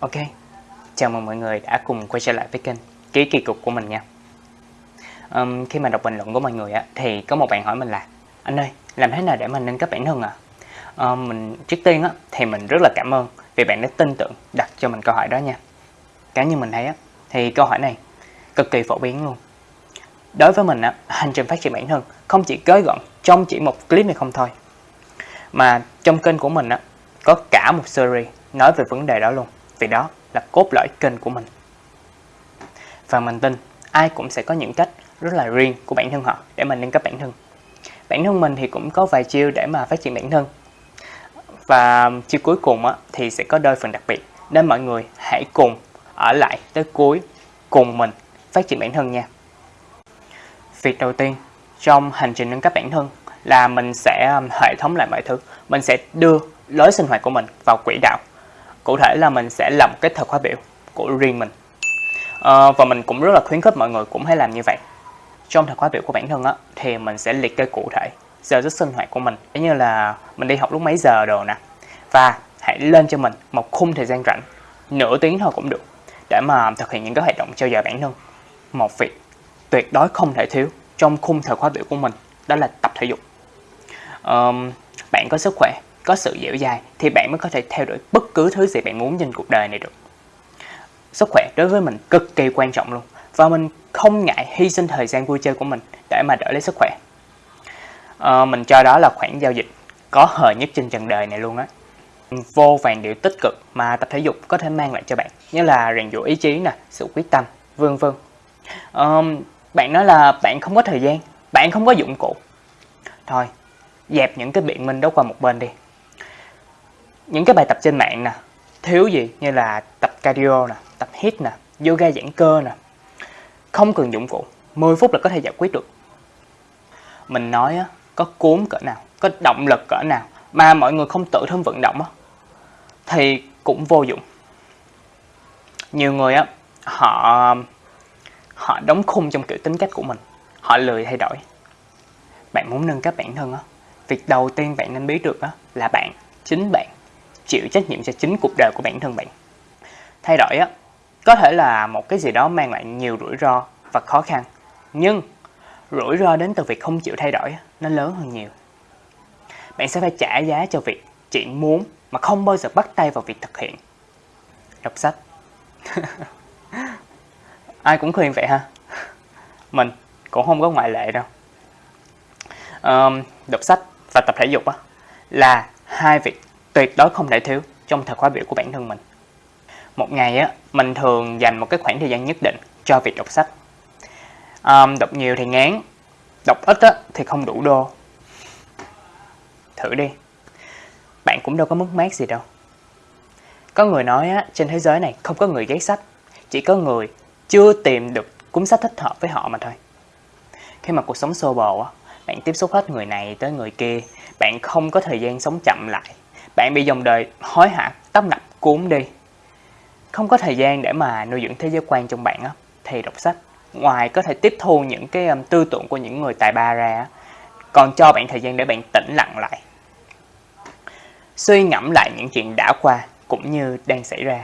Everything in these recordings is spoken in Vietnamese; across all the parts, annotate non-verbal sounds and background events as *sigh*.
Ok, chào mừng mọi người đã cùng quay trở lại với kênh Ký Kỳ Cục của mình nha. Um, Khi mà đọc bình luận của mọi người á, thì có một bạn hỏi mình là Anh ơi, làm thế nào để mình nâng cấp bản thân à? Um, mình Trước tiên á, thì mình rất là cảm ơn vì bạn đã tin tưởng đặt cho mình câu hỏi đó nha. Cá như mình thấy á, thì câu hỏi này cực kỳ phổ biến luôn. Đối với mình á, hành trình phát triển bản thân không chỉ gói gọn trong chỉ một clip này không thôi Mà trong kênh của mình á, có cả một series nói về vấn đề đó luôn vì đó là cốt lõi kênh của mình. Và mình tin ai cũng sẽ có những cách rất là riêng của bản thân họ để mình nâng cấp bản thân. Bản thân mình thì cũng có vài chiêu để mà phát triển bản thân. Và chiêu cuối cùng á, thì sẽ có đôi phần đặc biệt nên mọi người hãy cùng ở lại tới cuối cùng mình phát triển bản thân nha. Việc đầu tiên trong hành trình nâng cấp bản thân là mình sẽ um, hệ thống lại mọi thứ. Mình sẽ đưa lối sinh hoạt của mình vào quỹ đạo cụ thể là mình sẽ làm cái thời khóa biểu của riêng mình. À, và mình cũng rất là khuyến khích mọi người cũng hãy làm như vậy. Trong thời khóa biểu của bản thân á thì mình sẽ liệt kê cụ thể giờ giấc sinh hoạt của mình. Giống như là mình đi học lúc mấy giờ đồ nè. Và hãy lên cho mình một khung thời gian rảnh nửa tiếng thôi cũng được để mà thực hiện những cái hoạt động trao dồi bản thân. Một việc tuyệt đối không thể thiếu trong khung thời khóa biểu của mình đó là tập thể dục. Um, bạn có sức khỏe có sự dẻo dai thì bạn mới có thể theo đuổi bất cứ thứ gì bạn muốn trên cuộc đời này được. Sức khỏe đối với mình cực kỳ quan trọng luôn và mình không ngại hy sinh thời gian vui chơi của mình để mà đỡ lấy sức khỏe. À, mình cho đó là khoản giao dịch có hời nhất trên trần đời này luôn á. Vô vàng điều tích cực mà tập thể dục có thể mang lại cho bạn như là rèn giũa ý chí nè, sự quyết tâm, vân vân. À, bạn nói là bạn không có thời gian, bạn không có dụng cụ. Thôi, dẹp những cái biện minh đó qua một bên đi những cái bài tập trên mạng nè, thiếu gì như là tập cardio nè, tập hit nè, yoga giãn cơ nè, không cần dụng cụ 10 phút là có thể giải quyết được. Mình nói á, có cuốn cỡ nào, có động lực cỡ nào mà mọi người không tự thân vận động á, thì cũng vô dụng. Nhiều người á, họ họ đóng khung trong kiểu tính cách của mình, họ lười thay đổi. Bạn muốn nâng cấp bản thân á, việc đầu tiên bạn nên biết được á là bạn, chính bạn chịu trách nhiệm cho chính cuộc đời của bản thân bạn. Thay đổi á, có thể là một cái gì đó mang lại nhiều rủi ro và khó khăn, nhưng rủi ro đến từ việc không chịu thay đổi nó lớn hơn nhiều. Bạn sẽ phải trả giá cho việc chỉ muốn mà không bao giờ bắt tay vào việc thực hiện. Đọc sách. *laughs* Ai cũng khuyên vậy ha. Mình cũng không có ngoại lệ đâu. Um, đọc sách và tập thể dục á, là hai việc tuyệt đối không thể thiếu trong thời khóa biểu của bản thân mình. Một ngày á, mình thường dành một cái khoảng thời gian nhất định cho việc đọc sách. À, đọc nhiều thì ngán, đọc ít á, thì không đủ đô. Thử đi, bạn cũng đâu có mất mát gì đâu. Có người nói á, trên thế giới này không có người ghét sách, chỉ có người chưa tìm được cuốn sách thích hợp với họ mà thôi. Khi mà cuộc sống xô bồ á, bạn tiếp xúc hết người này tới người kia, bạn không có thời gian sống chậm lại bạn bị dòng đời hối hả tấp nập cuốn đi. Không có thời gian để mà nuôi dưỡng thế giới quan trong bạn á thì đọc sách ngoài có thể tiếp thu những cái um, tư tưởng của những người tài ba ra còn cho bạn thời gian để bạn tĩnh lặng lại. Suy ngẫm lại những chuyện đã qua cũng như đang xảy ra.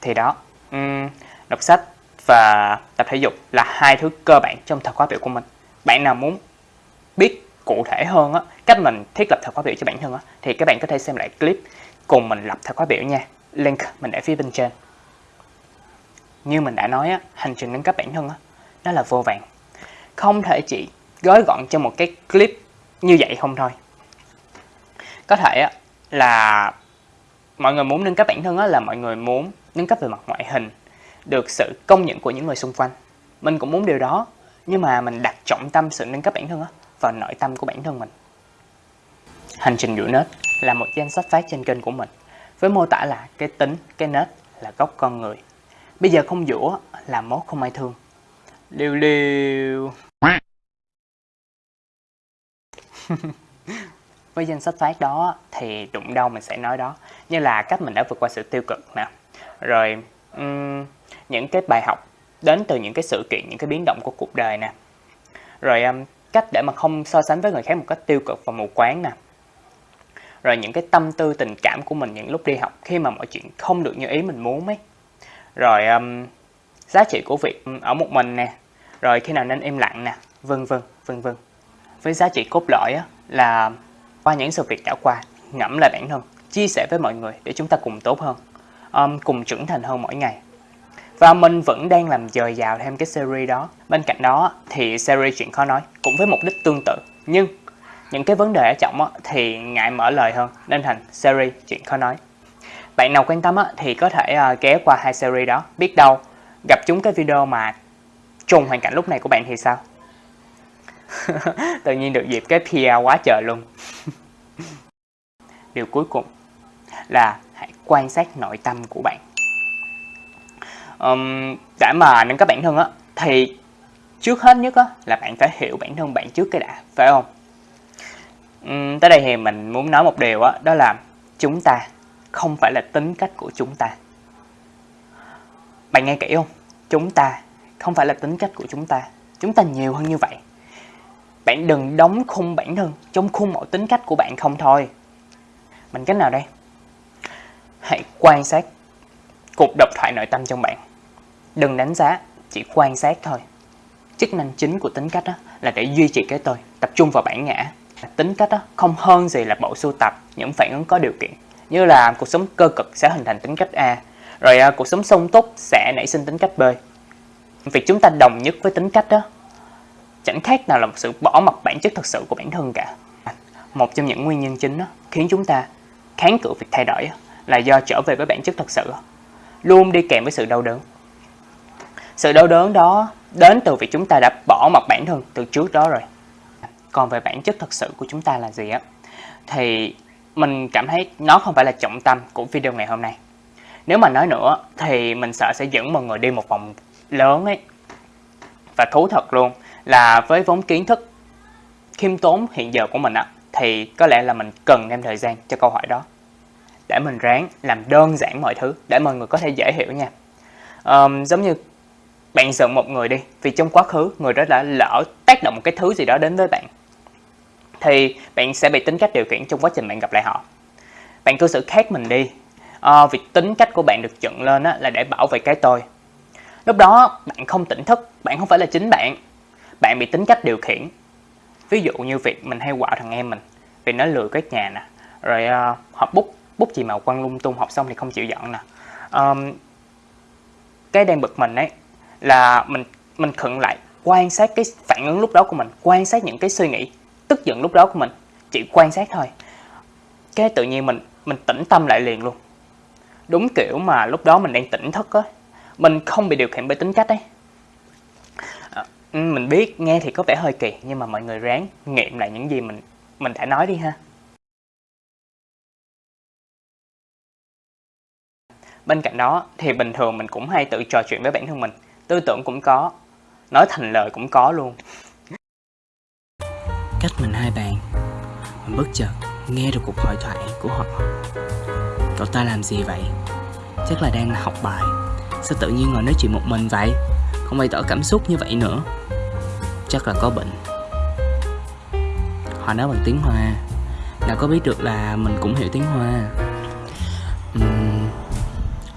Thì đó um, đọc sách và tập thể dục là hai thứ cơ bản trong thời khóa biểu của mình. Bạn nào muốn biết cụ thể hơn á, cách mình thiết lập thời khóa biểu cho bản thân á, thì các bạn có thể xem lại clip cùng mình lập thời khóa biểu nha. Link mình để phía bên trên. Như mình đã nói á, hành trình nâng cấp bản thân á, nó là vô vàng. Không thể chỉ gói gọn cho một cái clip như vậy không thôi. Có thể á, là mọi người muốn nâng cấp bản thân á, là mọi người muốn nâng cấp về mặt ngoại hình, được sự công nhận của những người xung quanh. Mình cũng muốn điều đó, nhưng mà mình đặt trọng tâm sự nâng cấp bản thân á, vào nội tâm của bản thân mình. Hành trình rửa nết là một danh sách phát trên kênh của mình với mô tả là cái tính, cái nết là gốc con người. Bây giờ không dũa là mốt không ai thương. Liêu liêu. *laughs* với danh sách phát đó thì đụng đâu mình sẽ nói đó như là cách mình đã vượt qua sự tiêu cực nè rồi um, những cái bài học đến từ những cái sự kiện những cái biến động của cuộc đời nè rồi um, cách để mà không so sánh với người khác một cách tiêu cực và mù quáng nè. Rồi những cái tâm tư tình cảm của mình những lúc đi học khi mà mọi chuyện không được như ý mình muốn ấy. Rồi um, giá trị của việc um, ở một mình nè. Rồi khi nào nên im lặng nè. Vân vân vân vân. Với giá trị cốt lõi á, là qua những sự việc đã qua ngẫm lại bản thân chia sẻ với mọi người để chúng ta cùng tốt hơn um, cùng trưởng thành hơn mỗi ngày và mình vẫn đang làm dời dào thêm cái series đó. Bên cạnh đó thì series chuyện khó nói cũng với mục đích tương tự. Nhưng những cái vấn đề ở trọng thì ngại mở lời hơn, nên thành series chuyện khó nói. Bạn nào quan tâm thì có thể à, ghé qua hai series đó. Biết đâu gặp chúng cái video mà trùng hoàn cảnh lúc này của bạn thì sao? *laughs* Tự nhiên được dịp cái PR quá trời luôn. *laughs* Điều cuối cùng là hãy quan sát nội tâm của bạn um, để mà nâng cấp bản thân á thì trước hết nhất á là bạn phải hiểu bản thân bạn trước cái đã phải không? Um, tới đây thì mình muốn nói một điều á đó, đó là chúng ta không phải là tính cách của chúng ta. Bạn nghe kỹ không? Chúng ta không phải là tính cách của chúng ta. Chúng ta nhiều hơn như vậy. Bạn đừng đóng khung bản thân trong khung mẫu tính cách của bạn không thôi. Mình cách nào đây? Hãy quan sát cuộc độc thoại nội tâm trong bạn đừng đánh giá chỉ quan sát thôi. Chức năng chính của tính cách đó là để duy trì cái tôi tập trung vào bản ngã. Tính cách đó không hơn gì là bộ sưu tập những phản ứng có điều kiện. Như là cuộc sống cơ cực sẽ hình thành tính cách A rồi à, cuộc sống sung túc sẽ nảy sinh tính cách B. Việc chúng ta đồng nhất với tính cách đó chẳng khác nào là một sự bỏ mặt bản chất thật sự của bản thân cả. Một trong những nguyên nhân chính đó, khiến chúng ta kháng cự việc thay đổi là do trở về với bản chất thật sự luôn đi kèm với sự đau đớn sự đau đớn đó đến từ việc chúng ta đã bỏ mặt bản thân từ trước đó rồi. Còn về bản chất thật sự của chúng ta là gì á thì mình cảm thấy nó không phải là trọng tâm của video ngày hôm nay. Nếu mà nói nữa thì mình sợ sẽ dẫn mọi người đi một vòng lớn ấy. Và thú thật luôn là với vốn kiến thức khiêm tốn hiện giờ của mình á thì có lẽ là mình cần thêm thời gian cho câu hỏi đó. Để mình ráng làm đơn giản mọi thứ để mọi người có thể dễ hiểu nha. Um, giống như bạn giận một người đi vì trong quá khứ người đó đã lỡ tác động một cái thứ gì đó đến với bạn. Thì bạn sẽ bị tính cách điều khiển trong quá trình bạn gặp lại họ. Bạn cư xử khác mình đi. À, vì tính cách của bạn được dựng lên á, là để bảo vệ cái tôi. Lúc đó bạn không tỉnh thức bạn không phải là chính bạn. Bạn bị tính cách điều khiển. Ví dụ như việc mình hay quạo thằng em mình vì nó lừa cái nhà nè rồi ờ, uh, học bút bút chì màu quăng lung tung học xong thì không chịu dọn nè. Um, cái đang bực mình ấy là mình mình khựng lại quan sát cái phản ứng lúc đó của mình quan sát những cái suy nghĩ tức giận lúc đó của mình chỉ quan sát thôi. Cái tự nhiên mình mình tĩnh tâm lại liền luôn. Đúng kiểu mà lúc đó mình đang tỉnh thức á mình không bị điều khiển bởi tính cách ấy. À, ừ, mình biết nghe thì có vẻ hơi kỳ nhưng mà mọi người ráng nghiệm lại những gì mình mình đã nói đi ha. Bên cạnh đó thì bình thường mình cũng hay tự trò chuyện với bản thân mình tư tưởng cũng có nói thành lời cũng có luôn. Cách mình hai bàn mình bất chợt nghe được cuộc hội thoại của họ. Cậu ta làm gì vậy? Chắc là đang học bài. Sao tự nhiên ngồi nói chuyện một mình vậy? Không bày tỏ cảm xúc như vậy nữa. Chắc là có bệnh. Họ nói bằng tiếng hoa. Nào có biết được là mình cũng hiểu tiếng hoa. Uhm,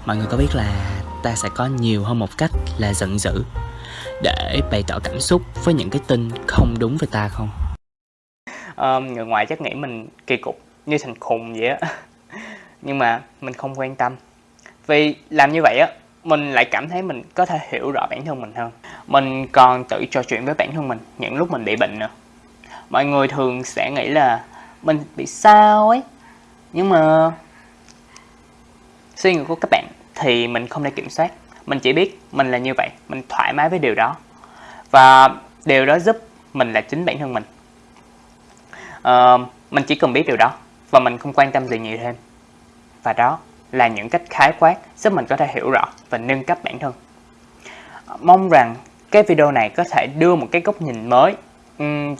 mọi người có biết là ta sẽ có nhiều hơn một cách là giận dữ. Để bày tỏ cảm xúc với những cái tin không đúng với ta không? Um, người ngoài chắc nghĩ mình kỳ cục như thành khùng vậy á. *laughs* Nhưng mà mình không quan tâm. Vì làm như vậy á mình lại cảm thấy mình có thể hiểu rõ bản thân mình hơn. Mình còn tự trò chuyện với bản thân mình những lúc mình bị bệnh nữa. Mọi người thường sẽ nghĩ là mình bị sao ấy. Nhưng mà suy nghĩ của các bạn thì mình không thể kiểm soát. Mình chỉ biết mình là như vậy mình thoải mái với điều đó. Và điều đó giúp mình là chính bản thân mình. Uh, mình chỉ cần biết điều đó và mình không quan tâm gì nhiều thêm. Và đó là những cách khái quát giúp mình có thể hiểu rõ và nâng cấp bản thân. Mong rằng cái video này có thể đưa một cái góc nhìn mới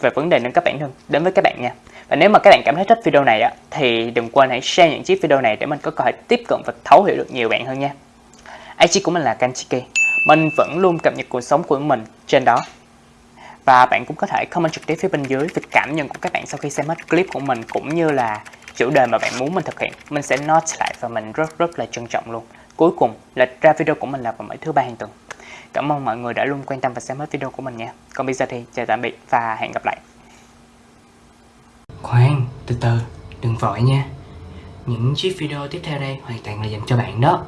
về vấn đề nâng cấp bản thân đến với các bạn nha. Và nếu mà các bạn cảm thấy thích video này á, thì đừng quên hãy share những chiếc video này để mình có cơ hội tiếp cận và thấu hiểu được nhiều bạn hơn nha. IG của mình là Kanchiki. Mình vẫn luôn cập nhật cuộc sống của mình trên đó. Và bạn cũng có thể comment trực tiếp phía bên dưới về cảm nhận của các bạn sau khi xem hết clip của mình cũng như là chủ đề mà bạn muốn mình thực hiện. Mình sẽ note lại và mình rất rất là trân trọng luôn. Cuối cùng, lịch ra video của mình là vào mỗi thứ ba hàng tuần. Cảm ơn mọi người đã luôn quan tâm và xem hết video của mình nha. Còn bây giờ thì chào tạm biệt và hẹn gặp lại. Khoan, từ từ, đừng vội nha. Những chiếc video tiếp theo đây hoàn toàn là dành cho bạn đó.